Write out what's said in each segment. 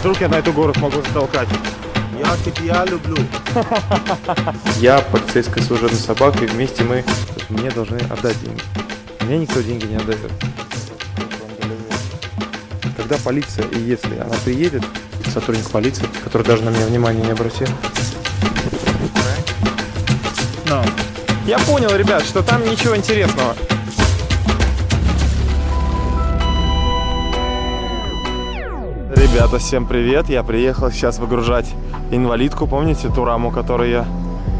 Вдруг я на эту гору смогу затолкать. Я тебя люблю. Я полицейская служебная собака, и вместе мы... Мне должны отдать деньги. Мне никто деньги не отдает. Когда полиция, и если она приедет, сотрудник полиции, который даже на меня внимания не обратил. No. Я понял, ребят, что там ничего интересного. Ребята, всем привет! Я приехал сейчас выгружать инвалидку, помните ту раму, которую я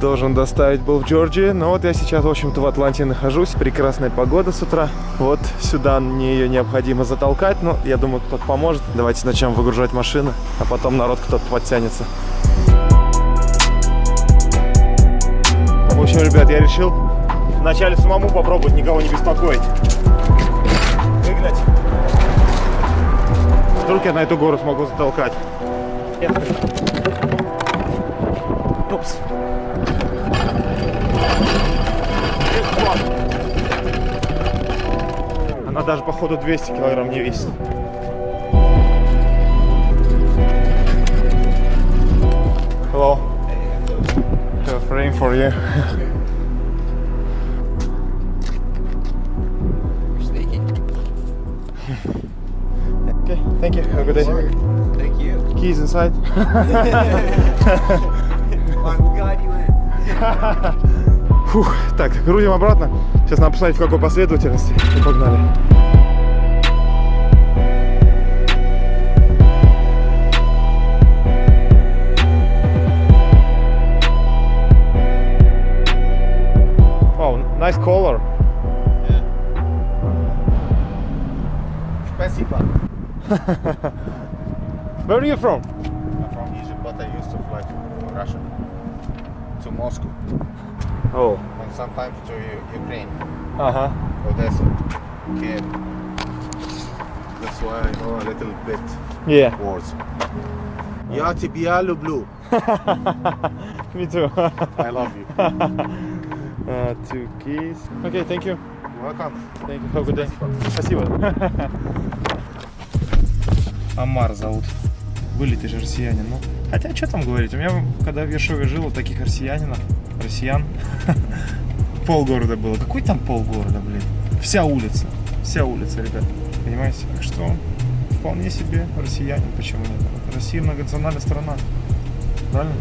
должен доставить был в Джорджии. Но вот я сейчас, в общем-то, в Атланте нахожусь. Прекрасная погода с утра. Вот сюда мне ее необходимо затолкать. Но я думаю, кто-то поможет. Давайте начнем выгружать машину, а потом народ кто-то подтянется. В общем, ребят, я решил вначале самому попробовать, никого не беспокоить. Выглядь. Вдруг я на эту гору смогу затолкать. Упс. Она даже, походу, 200 килограмм не весит. Hello. Frame for you. thank you. Have a good day. Thank you. Keys inside. Фух, так, грузим обратно. Сейчас надо посмотреть, в какой последовательности. И погнали. Wow, nice color. Спасибо. Where are you from? I'm from Egypt, but I used to fly to Russia, to Moscow, Oh, and sometimes to U- Ukraine, ага. Odessa, Kiev. That's why I know a little bit Yeah. words. Я тебя люблю. Me too. I love you. uh, two keys. Okay, thank you. Welcome. Thank you. Have a good day. Спасибо. Амар зовут. Вылитый же россиянин. Ну, хотя, что там говорить? У меня, когда в Ершове жил, вот таких россиянинов, россиян, полгорода было. Какой там полгорода, блин? Вся улица. Вся улица, ребят. Понимаете? Так что вполне себе россиянин. Почему нет? Россия многонациональная страна. Правильно?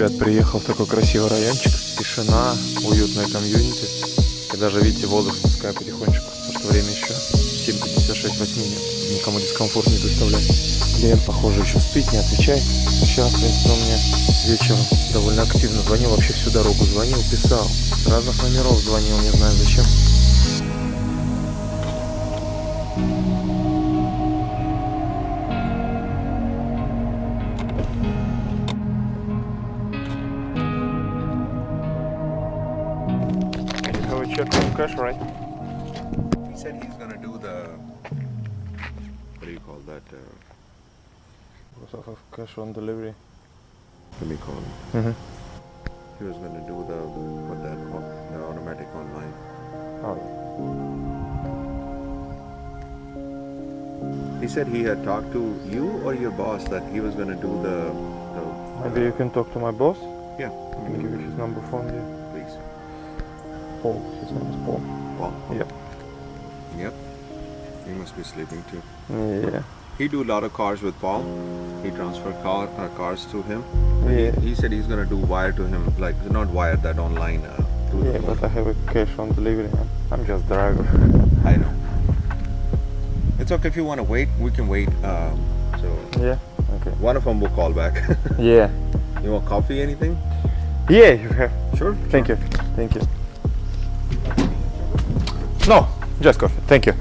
Ребят, приехал в такой красивый райончик. Тишина, уютная комьюнити. И даже, видите, воздух спускаю потихонечку. Потому что время еще 7.56 во тьме нет. Никому дискомфорт не доставляет. Клиент, похоже, еще спит, не отвечай. Сейчас, он мне вечером довольно активно звонил. Вообще всю дорогу звонил, писал. С разных номеров звонил, не знаю зачем. Have cash on delivery. let me call him. Mhm. He was gonna do the what that the automatic online. Oh, He said he had talked to you or your boss that he was gonna do the. the maybe you can talk to my boss. Yeah, I can give you his number phone here. please. Paul. His name is Paul. Paul. Yep. Yep. He must be sleeping too. Yeah. He do a lot of cars with Paul. He transfer car uh, cars to him. Yeah. He said he's gonna do wire to him, like not wire that online. Uh, to Yeah, but I have a cash on delivery. I'm- I'm just driver. I know. It's okay if you want to wait. We can wait. Um, so Yeah. Okay. one of them will call back. Yeah. you want coffee? Anything? Yeah, you have. Sure. Thank you. Thank you. No, just coffee. Thank you.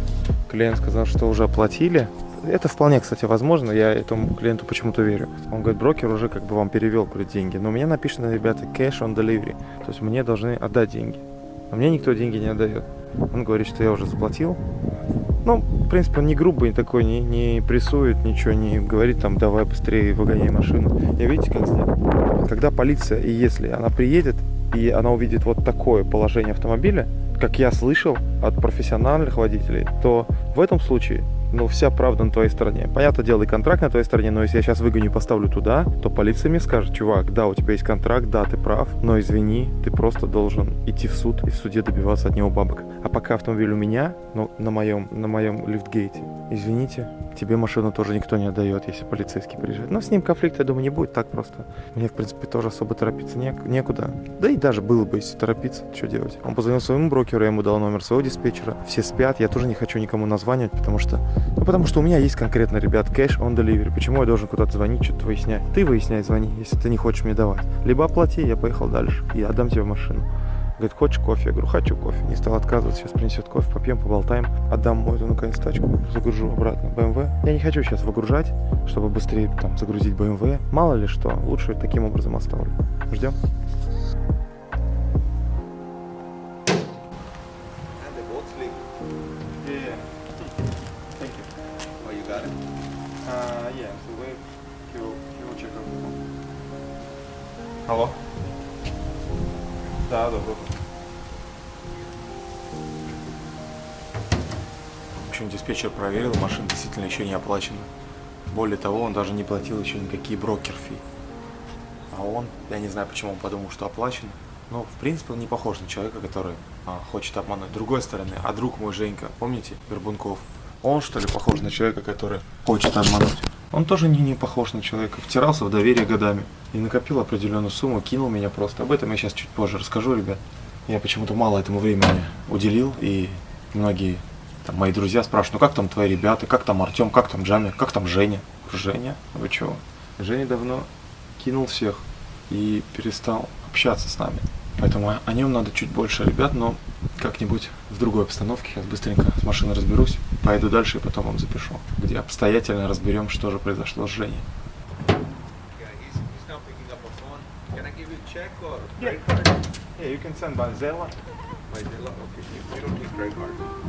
Клиент сказал, что уже оплатили. Это вполне, кстати, возможно. Я этому клиенту почему-то верю. Он говорит, брокер уже как бы вам перевел говорит, деньги. Но у меня написано, ребята, cash on delivery. То есть мне должны отдать деньги. А мне никто деньги не отдает. Он говорит, что я уже заплатил. Ну, в принципе, он не грубый такой, не, не прессует, ничего не говорит, там, давай быстрее выгоняй машину. И видите, как сделал? когда полиция, и если она приедет, и она увидит вот такое положение автомобиля, как я слышал от профессиональных водителей, то в этом случае ну, вся правда на твоей стороне. Понятно дело, и контракт на твоей стороне, но если я сейчас выгоню и поставлю туда, то полиция мне скажет, чувак, да, у тебя есть контракт, да, ты прав, но извини, ты просто должен идти в суд и в суде добиваться от него бабок. А пока автомобиль у меня, ну, на моем, на моем лифтгейте, извините, тебе машину тоже никто не отдает, если полицейский приезжает. Но с ним конфликта, я думаю, не будет так просто. Мне, в принципе, тоже особо торопиться не, некуда. Да и даже было бы, если торопиться, что делать. Он позвонил своему брокеру, я ему дал номер своего диспетчера. Все спят, я тоже не хочу никому названивать, потому что ну, потому что у меня есть конкретно, ребят, кэш on delivery. Почему я должен куда-то звонить, что-то выяснять? Ты выясняй, звони, если ты не хочешь мне давать. Либо оплати, я поехал дальше, и отдам тебе машину. Говорит, хочешь кофе? Я говорю, хочу кофе. Не стал отказываться, сейчас принесет кофе, попьем, поболтаем. Отдам мою эту, наконец, тачку, загружу обратно BMW. Я не хочу сейчас выгружать, чтобы быстрее там загрузить BMW. Мало ли что, лучше таким образом оставлю. Ждем. Алло? Да, да. В общем, диспетчер проверил, машина действительно еще не оплачена. Более того, он даже не платил еще никакие брокер-фи. А он, я не знаю, почему он подумал, что оплачен. Но, в принципе, он не похож на человека, который а, хочет обмануть. Другой стороны, а друг мой Женька, помните, Горбунков? Он, что ли, похож на человека, который хочет обмануть? Он тоже не, не похож на человека. Втирался в доверие годами. И накопил определенную сумму, кинул меня просто. Об этом я сейчас чуть позже расскажу, ребят. Я почему-то мало этому времени уделил. И многие там, мои друзья спрашивают, ну как там твои ребята, как там Артем, как там Джами, как там Женя? Женя? Вы чего? Женя давно кинул всех и перестал общаться с нами. Поэтому о нем надо чуть больше, ребят, но как-нибудь в другой обстановке. Сейчас быстренько с машиной разберусь, пойду дальше и потом вам запишу, где обстоятельно разберем, что же произошло с Женей. Yeah, you can send by Zella. My Zella? Okay, you, you don't need credit card.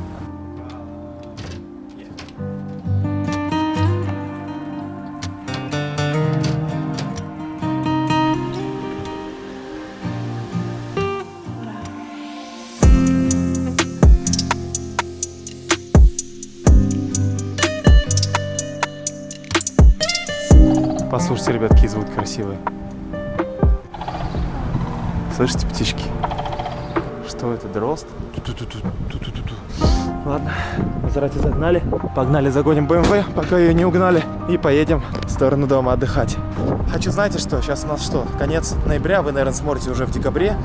Послушайте, ребят, какие звуки красивые. Слышите птички? Что это, дрозд? Ладно, Мазерати загнали. Погнали, загоним БМВ, пока ее не угнали. И поедем в сторону дома отдыхать. Хочу, знаете что, сейчас у нас что, конец ноября, вы, наверное, смотрите уже в декабре.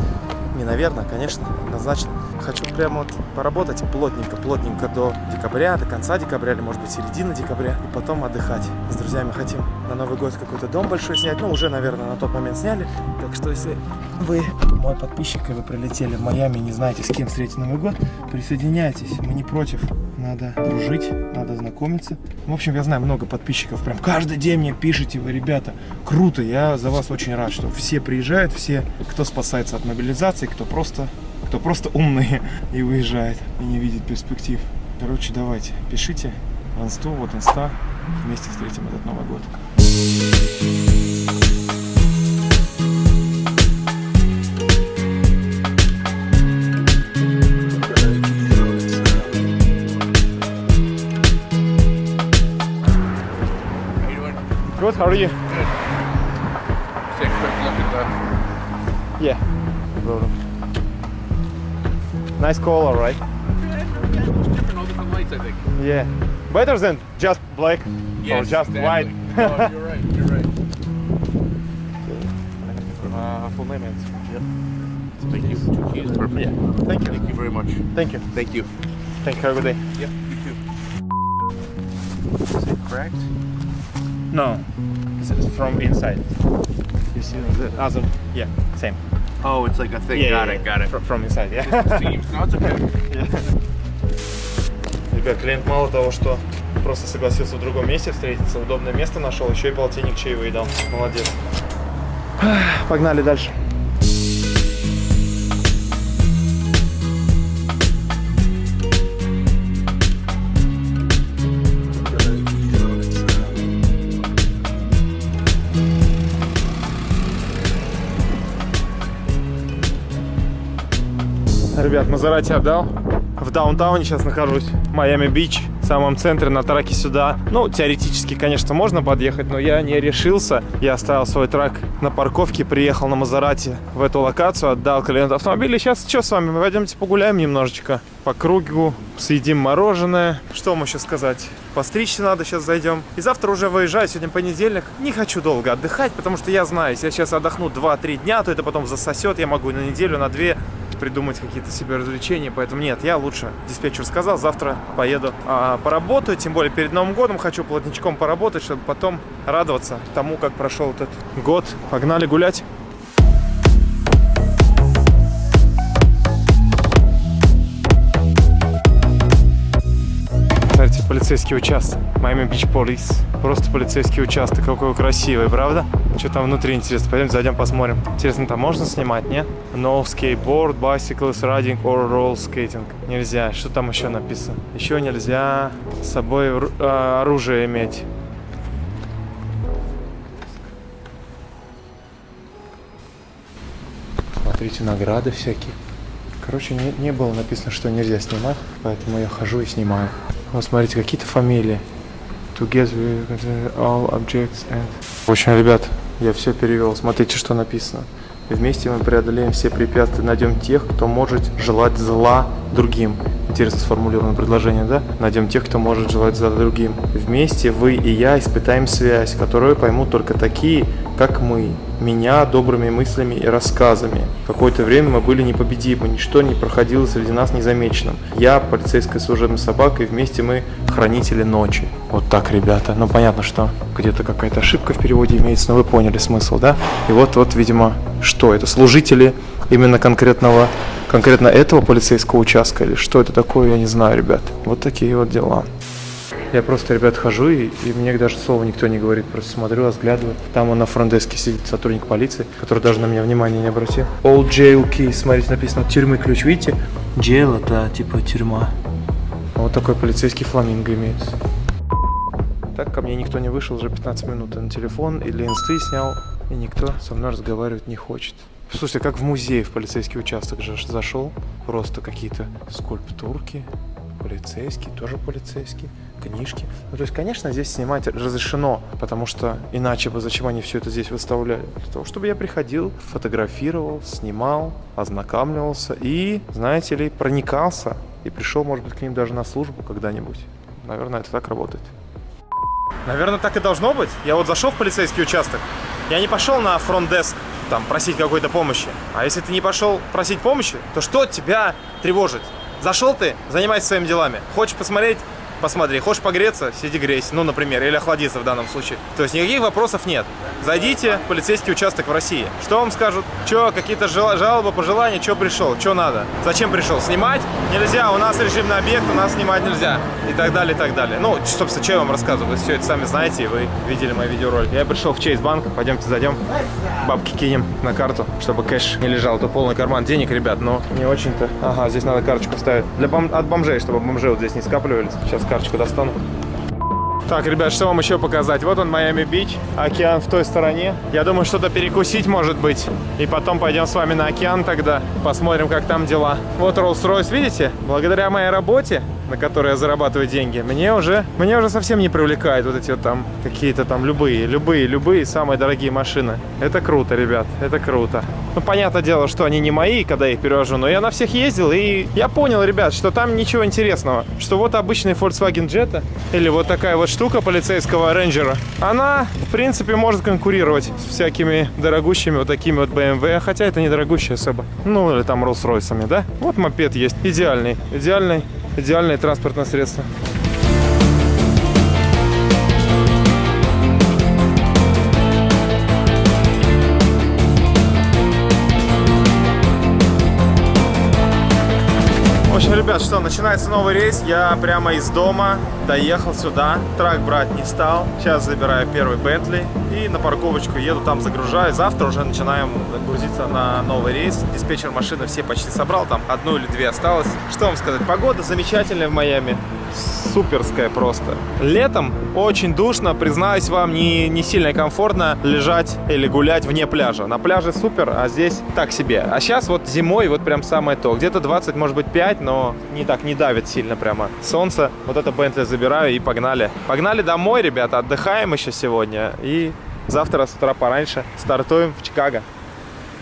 Не, наверное, конечно, однозначно. Хочу прямо вот поработать плотненько, плотненько до декабря, до конца декабря или, может быть, середины декабря. И потом отдыхать. С друзьями хотим на Новый год какой-то дом большой снять. Ну, уже, наверное, на тот момент сняли. Так что, если вы мой подписчик, и вы прилетели в Майами не знаете, с кем встретить Новый год, присоединяйтесь. Мы не против. Надо дружить, надо знакомиться. В общем, я знаю много подписчиков. Прям каждый день мне пишете вы, ребята. Круто, я за вас очень рад, что все приезжают, все, кто спасается от мобилизации, кто просто, кто просто умные и уезжает, и не видит перспектив. Короче, давайте, пишите в инсту, вот инста. Вместе встретим этот Новый год. Good, how are you? Nice color, right? Different, all different lights, I think. Yeah. Better than just black or just white. oh, you're right. You're right. Uh, full name is. Yep. Thank you. He is perfect. Yeah. Thank you. Thank you very much. Thank you. Thank you. Thank you. Have a good day. Yep. You too. Is it cracked? No. It's from inside. You see the other? Yeah. Same. Oh, it's like a thing. Yeah, got yeah, it. Got it. Fr- From inside. Yeah. Seems. Ребят, клиент мало того, что просто согласился в другом месте встретиться, удобное место нашел, еще и полтинник чаевые дал. Молодец. Погнали дальше. Ребят, Мазерати отдал. В даунтауне сейчас нахожусь. Майами-Бич, в самом центре, на траке сюда. Ну, теоретически, конечно, можно подъехать, но я не решился. Я оставил свой трак на парковке, приехал на Мазерати в эту локацию, отдал клиенту автомобиля. Сейчас что с вами? Мы пойдемте погуляем немножечко по кругу, съедим мороженое. Что вам еще сказать? Постричься надо, сейчас зайдем. И завтра уже выезжаю, сегодня понедельник. Не хочу долго отдыхать, потому что я знаю, если я сейчас отдохну 2-3 дня, то это потом засосет. Я могу на неделю, на две придумать какие-то себе развлечения, поэтому нет, я лучше, диспетчер сказал, завтра поеду а, поработаю, тем более перед Новым годом хочу плотничком поработать, чтобы потом радоваться тому, как прошел этот год. Погнали гулять. Смотрите, полицейский участок. Miami Beach Police. Просто полицейский участок. Какой красивый, правда? Что там внутри интересно? Пойдем зайдем посмотрим. Интересно, там можно снимать, нет? No skateboard, bicycles, riding or roll skating. Нельзя. Что там еще написано? Еще нельзя с собой а, оружие иметь. Смотрите, награды всякие. Короче, не, не было написано, что нельзя снимать, поэтому я хожу и снимаю. Вот смотрите, какие-то фамилии. Together all objects and... В общем, ребят, я все перевел. Смотрите, что написано. Вместе мы преодолеем все препятствия, найдем тех, кто может желать зла другим. Интересно сформулировано предложение, да? Найдем тех, кто может желать зла другим. Вместе вы и я испытаем связь, которую поймут только такие, как мы. Меня добрыми мыслями и рассказами. Какое-то время мы были непобедимы, ничто не проходило среди нас незамеченным. Я полицейская служебная собака, и вместе мы хранители ночи. Вот так, ребята. Ну, понятно, что где-то какая-то ошибка в переводе имеется, но вы поняли смысл, да? И вот, вот, видимо, что это? Служители именно конкретного, конкретно этого полицейского участка или что это такое, я не знаю, ребят. Вот такие вот дела. Я просто, ребят, хожу, и, и мне даже слова никто не говорит. Просто смотрю, разглядываю. Там он на фронтдеске сидит сотрудник полиции, который даже на меня внимания не обратил. Old jail key, смотрите, написано тюрьмы ключ, видите? Jail это типа тюрьма. Вот такой полицейский фламинго имеется. Так ко мне никто не вышел уже 15 минут. На телефон или инсты снял, и никто со мной разговаривать не хочет. Слушайте, как в музей в полицейский участок же зашел. Просто какие-то скульптурки, полицейский, тоже полицейский, книжки. Ну, то есть, конечно, здесь снимать разрешено, потому что иначе бы зачем они все это здесь выставляли? Для того, чтобы я приходил, фотографировал, снимал, ознакомливался и, знаете ли, проникался и пришел, может быть, к ним даже на службу когда-нибудь. Наверное, это так работает. Наверное, так и должно быть. Я вот зашел в полицейский участок, я не пошел на фронт-деск, там, просить какой-то помощи. А если ты не пошел просить помощи, то что тебя тревожит? Зашел ты, занимайся своими делами. Хочешь посмотреть? Посмотри. Хочешь погреться? Сиди грейся. Ну, например, или охладиться в данном случае. То есть никаких вопросов нет. Зайдите в полицейский участок в России. Что вам скажут? Че, какие-то жал- жалобы, пожелания? Че пришел? Че надо? Зачем пришел? Снимать? Нельзя. У нас режимный объект, у нас снимать нельзя. И так далее, и так далее. Ну, собственно, что я вам рассказываю? Вы все это сами знаете, и вы видели мои видеоролики. Я пришел в Чейз банк. Пойдемте зайдем. Бабки кинем на карту, чтобы кэш не лежал. Тут полный карман денег, ребят, но не очень-то. Ага, здесь надо карточку ставить. Для бом- от бомжей, чтобы бомжи вот здесь не скапливались. Сейчас карточку достану. Так, ребят, что вам еще показать? Вот он, Майами-Бич, океан в той стороне. Я думаю, что-то перекусить, может быть. И потом пойдем с вами на океан тогда, посмотрим, как там дела. Вот Rolls-Royce, видите? Благодаря моей работе, на которой я зарабатываю деньги, мне уже, мне уже совсем не привлекают вот эти вот там какие-то там любые, любые, любые самые дорогие машины. Это круто, ребят, это круто. Ну, понятное дело, что они не мои, когда я их перевожу, но я на всех ездил, и я понял, ребят, что там ничего интересного. Что вот обычный Volkswagen Jetta или вот такая вот штука полицейского рейнджера, она, в принципе, может конкурировать с всякими дорогущими вот такими вот BMW, хотя это не дорогущие особо. Ну, или там Rolls-Royce'ами, да? Вот мопед есть, идеальный, идеальный, идеальное транспортное средство. В общем, ребят, что, начинается новый рейс. Я прямо из дома доехал сюда. Трак брать не стал. Сейчас забираю первый Бентли и на парковочку еду, там загружаю. Завтра уже начинаем грузиться на новый рейс. Диспетчер машины все почти собрал, там одну или две осталось. Что вам сказать, погода замечательная в Майами. суперская просто. Летом очень душно, признаюсь вам, не, не сильно комфортно лежать или гулять вне пляжа. На пляже супер, а здесь так себе. А сейчас вот зимой вот прям самое то. Где-то 20, может быть 5, но не так, не давит сильно прямо. Солнце, вот это Бентли забираю и погнали. Погнали домой, ребята, отдыхаем еще сегодня. И завтра с утра пораньше стартуем в Чикаго.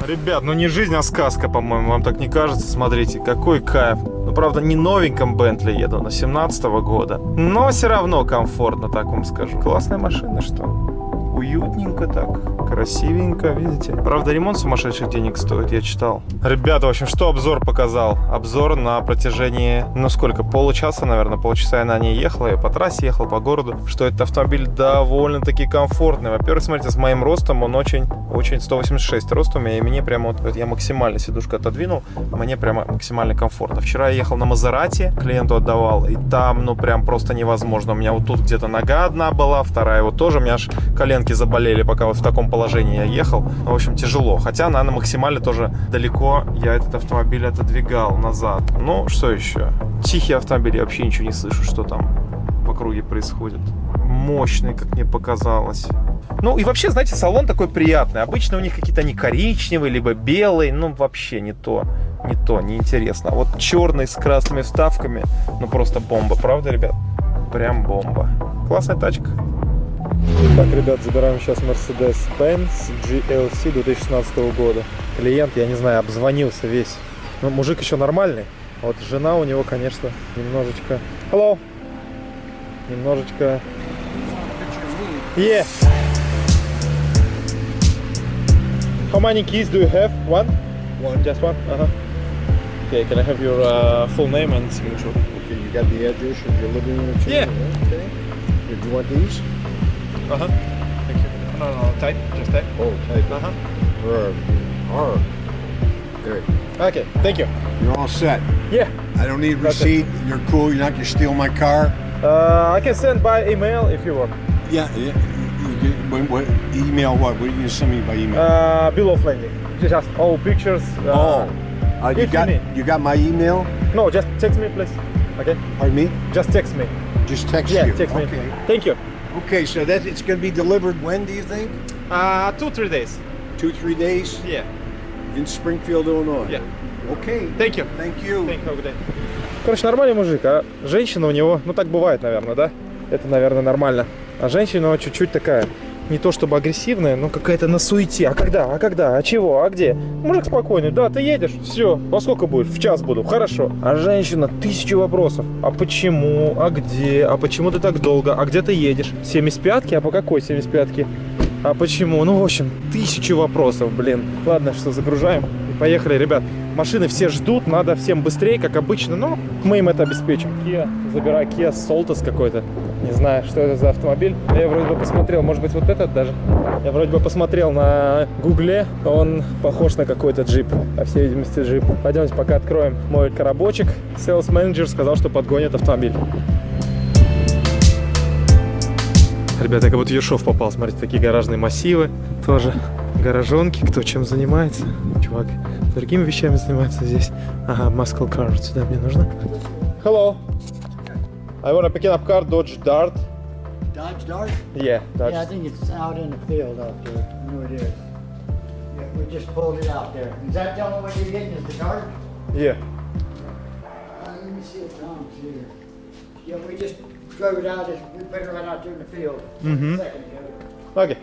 Ребят, ну не жизнь, а сказка, по-моему, вам так не кажется? Смотрите, какой кайф. Ну, правда, не новеньком Бентли еду, на 17 года. Но все равно комфортно, так вам скажу. Классная машина, что? Уютненько так, красивенько, видите? Правда, ремонт сумасшедших денег стоит, я читал. Ребята, в общем, что обзор показал? Обзор на протяжении, ну сколько, получаса, наверное, полчаса я на ней ехал, я по трассе ехал, по городу, что этот автомобиль довольно-таки комфортный. Во-первых, смотрите, с моим ростом он очень, очень 186 рост у и мне прямо вот, вот я максимально сидушку отодвинул, мне прямо максимально комфортно. Вчера я ехал на Мазерате, клиенту отдавал, и там, ну, прям просто невозможно. У меня вот тут где-то нога одна была, вторая вот тоже, у меня аж коленки заболели, пока вот в таком положении я ехал. Ну, в общем, тяжело. Хотя, наверное, максимально тоже далеко я этот автомобиль отодвигал назад. Ну, что еще? Тихий автомобиль, я вообще ничего не слышу, что там в округе происходит. Мощный, как мне показалось. Ну и вообще, знаете, салон такой приятный. Обычно у них какие-то они коричневые, либо белые. Ну, вообще не то. Не то, не интересно. А вот черный с красными вставками, ну просто бомба, правда, ребят? Прям бомба. Классная тачка. Так, ребят, забираем сейчас Mercedes-Benz GLC 2016 года. Клиент, я не знаю, обзвонился весь. Ну, мужик еще нормальный. А Вот жена у него, конечно, немножечко... Hello! Немножечко... Yeah. How many keys do you have? One? One. Just one? Uh-huh. Okay, can I have your uh, full name and signature? Okay, you got the address of your living room? Yeah. Okay. If you want these? Uh-huh. Thank you. No, no, type. Just type. Oh, type. Uh-huh. Or. There. Okay, thank you. You're all set. Yeah. I don't need receipt. You're cool. You're not gonna steal my car. Uh, I can send by email if you want. Yeah. yeah. You what, what, email? What? What are you gonna send me by email? Uh, bill of lading. Just all pictures. Uh, oh. Uh, you you got need. you got my email? No, just text me, please. Okay. Pardon me? Just text me. Just text Yeah, you. text me. Okay. Thank you. Okay. So that it's gonna be delivered when? Do you think? Uh, two, three days. Two, three days Yeah. in Springfield, Illinois. Yeah. Okay. Thank you. Thank you. Thank you. Good. Короче, нормальный мужик, а женщина у него, ну так бывает, наверное, да? Это, наверное, нормально. А женщина ну, чуть-чуть такая, не то чтобы агрессивная, но какая-то на суете. А когда? А когда? А чего? А где? Мужик спокойный, да, ты едешь, все, во сколько будешь? В час буду, хорошо. А женщина, тысячу вопросов. А почему? А где? А почему ты так долго? А где ты едешь? 75-ки? А по какой 75-ки? А почему? Ну, в общем, тысячу вопросов, блин. Ладно, что загружаем и поехали, ребят. Машины все ждут, надо всем быстрее, как обычно, но мы им это обеспечим. Kia, забираю Kia Soltis какой-то. Не знаю, что это за автомобиль. Я вроде бы посмотрел, может быть, вот этот даже. Я вроде бы посмотрел на гугле, он похож на какой-то джип, по всей видимости, джип. Пойдемте пока откроем мой коробочек. Sales менеджер сказал, что подгонит автомобиль. Ребята, я как будто Ершов попал. Смотрите, такие гаражные массивы. Тоже гаражонки. Кто чем занимается. Чувак другими вещами занимается здесь. Ага, muscle car. Сюда мне нужно. Hello. I want to pick up car Dodge Dart. Dodge Dart? Yeah, Dodge. Yeah, I think it's out in the field out there. I know it is. Yeah, we just pulled it out there. Is that the only way you're getting is the cart? Yeah. Uh, let me see if Tom's here. Yeah, we just drove it out, we put it right out there in the field. Mhm. A second ago. Окей.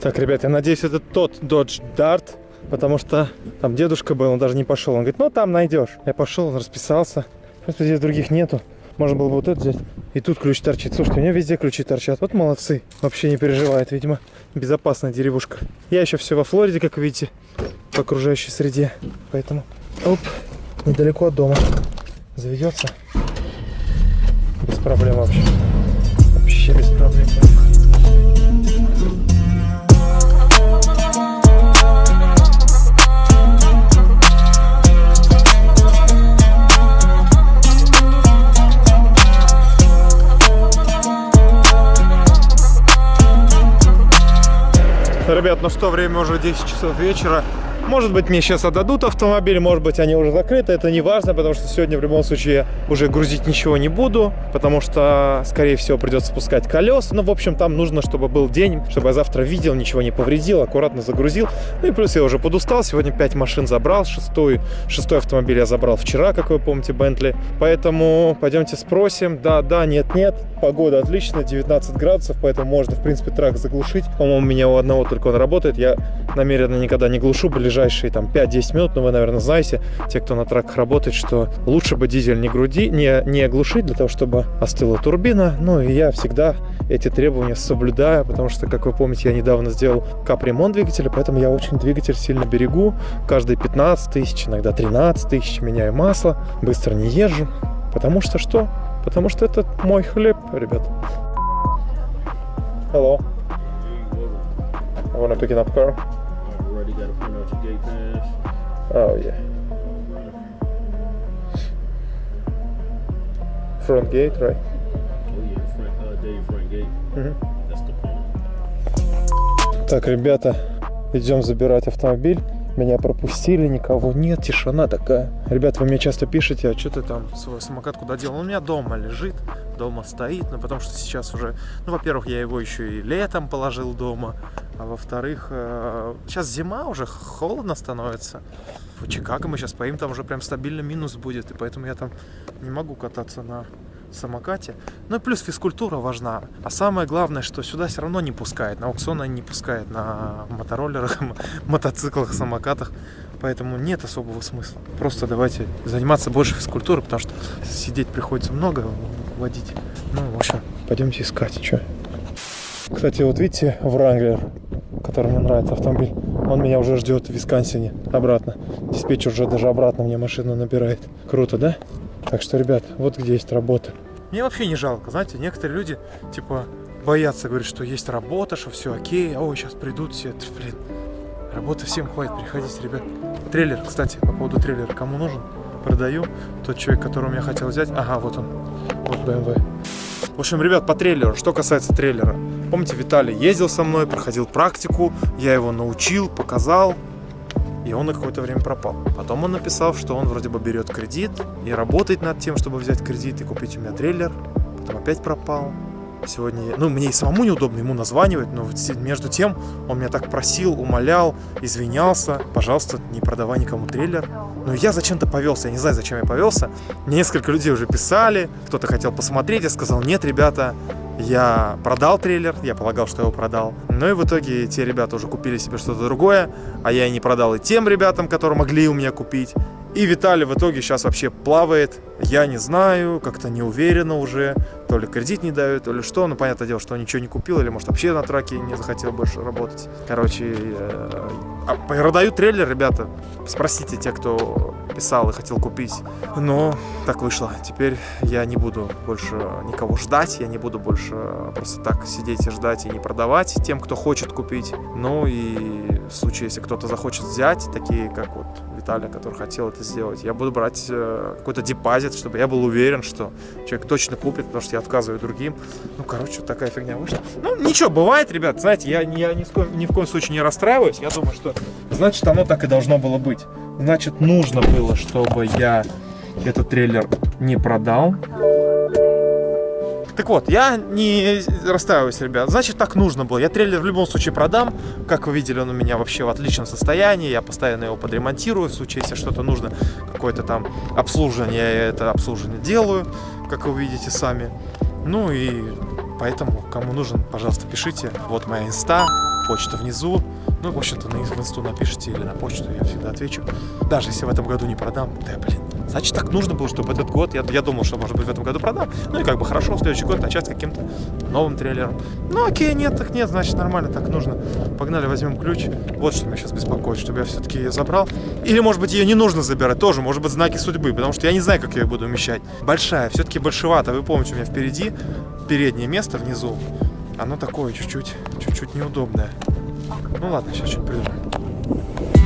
Так, ребят, я надеюсь, это тот Dodge Dart, потому что там дедушка был, он даже не пошел. Он говорит, ну там найдешь. Я пошел, расписался. Просто здесь других нету. Можно было бы вот это взять. И тут ключ торчит. Слушайте, у меня везде ключи торчат. Вот молодцы. Вообще не переживает, видимо. Безопасная деревушка. Я еще все во Флориде, как видите, в окружающей среде. Поэтому, оп, недалеко от дома. Заведется. Без проблем. Вообще Ребят, ну что, время уже 10 часов вечера. Может быть, мне сейчас отдадут автомобиль, может быть, они уже закрыты. Это не важно, потому что сегодня в любом случае уже грузить ничего не буду, потому что, скорее всего, придется спускать колеса. Ну, в общем, там нужно, чтобы был день, чтобы я завтра видел, ничего не повредил, аккуратно загрузил. Ну и плюс я уже подустал. Сегодня 5 машин забрал. Шестой, шестой автомобиль я забрал вчера, как вы помните, Бентли. Поэтому пойдемте спросим. Да, да, нет, нет. Погода отличная, 19 градусов, поэтому можно, в принципе, трак заглушить. По-моему, у меня у одного только он работает. Я намеренно никогда не глушу ближайшие там 5-10 минут, но вы, наверное, знаете, те, кто на траках работает, что лучше бы дизель не, груди, не, не глушить для того, чтобы остыла турбина. Ну и я всегда эти требования соблюдаю, потому что, как вы помните, я недавно сделал капремонт двигателя, поэтому я очень двигатель сильно берегу. Каждые 15 тысяч, иногда 13 тысяч меняю масло, быстро не езжу. Потому что что? Потому что это мой хлеб, ребят. Hello. I wanna pick up car. Oh yeah. Front gate, right? Oh yeah, front, uh, Dave front gate. Мгм. That's the plan. Так, ребята, идем забирать автомобиль. Меня пропустили, никого нет, тишина такая. Ребята, вы мне часто пишете, а что ты там свой самокат куда делал? Он у меня дома лежит, дома стоит, ну потому что сейчас уже, ну во-первых, я его еще и летом положил дома, а во-вторых, э, сейчас зима уже, холодно становится. В Чикаго мы сейчас поим, там уже прям стабильно минус будет, и поэтому я там не могу кататься на самокате. Ну и плюс физкультура важна. А самое главное, что сюда все равно не пускает. На аукцион не пускают на мотороллерах, мотоциклах, самокатах. Поэтому нет особого смысла. Просто давайте заниматься больше физкультурой, потому что сидеть приходится много, водить. Ну, в общем, пойдемте искать, что. Кстати, вот видите, Вранглер, который мне нравится автомобиль, он меня уже ждет в Висконсине обратно. Диспетчер уже даже обратно мне машину набирает. Круто, да? Так что, ребят, вот где есть работа. Мне вообще не жалко, знаете, некоторые люди, типа, боятся, говорят, что есть работа, что все окей, ой, сейчас придут все, блин, работы всем хватит, приходите, ребят. Трейлер, кстати, по поводу трейлера, кому нужен, продаю. Тот человек, которого я хотел взять, ага, вот он, вот BMW. В общем, ребят, по трейлеру, что касается трейлера. Помните, Виталий ездил со мной, проходил практику, я его научил, показал, и он на какое-то время пропал. Потом он написал, что он вроде бы берет кредит и работает над тем, чтобы взять кредит и купить у меня трейлер. Потом опять пропал. Сегодня, ну, мне и самому неудобно ему названивать, но между тем он меня так просил, умолял, извинялся. Пожалуйста, не продавай никому трейлер. Но я зачем-то повелся, я не знаю, зачем я повелся. Несколько людей уже писали, кто-то хотел посмотреть, я сказал, нет, ребята, я продал трейлер, я полагал, что я его продал. Ну и в итоге те ребята уже купили себе что-то другое, а я и не продал и тем ребятам, которые могли у меня купить. И Виталий в итоге сейчас вообще плавает. Я не знаю, как-то не уверенно уже. То ли кредит не дают, то ли что. Ну, понятное дело, что он ничего не купил, или, может, вообще на траке не захотел больше работать. Короче, э, а, продаю трейлер, ребята. Спросите те, кто писал и хотел купить. Но так вышло. Теперь я не буду больше никого ждать. Я не буду больше просто так сидеть и ждать и не продавать тем, кто хочет купить. Ну и в случае, если кто-то захочет взять, такие как вот Виталий, который хотел это сделать, я буду брать э, какой-то депозит, чтобы я был уверен, что человек точно купит, потому что я отказываю другим. Ну, короче, вот такая фигня вышла. Ну, ничего, бывает, ребят, знаете, я, я ни, в коем, ни в коем случае не расстраиваюсь. Я думаю, что значит оно так и должно было быть. Значит, нужно было, чтобы я этот трейлер не продал. Так вот, я не расстраиваюсь, ребят. Значит, так нужно было. Я трейлер в любом случае продам. Как вы видели, он у меня вообще в отличном состоянии. Я постоянно его подремонтирую. В случае, если что-то нужно, какое-то там обслуживание, я это обслуживание делаю, как вы видите сами. Ну и поэтому, кому нужен, пожалуйста, пишите. Вот моя инста, почта внизу. Ну, в общем-то, на инсту напишите или на почту, я всегда отвечу. Даже если в этом году не продам, да, блин. Значит, так нужно было, чтобы этот год, я, я думал, что, может быть, в этом году продам. Ну и как бы хорошо, в следующий год начать с каким-то новым трейлером. Ну окей, нет, так нет, значит, нормально, так нужно. Погнали, возьмем ключ. Вот что меня сейчас беспокоит, чтобы я все-таки ее забрал. Или, может быть, ее не нужно забирать, тоже, может быть, знаки судьбы, потому что я не знаю, как я ее буду умещать. Большая, все-таки большевато, вы помните, у меня впереди переднее место внизу. Оно такое чуть-чуть, чуть-чуть неудобное. Ну ладно, сейчас что-то придумаем.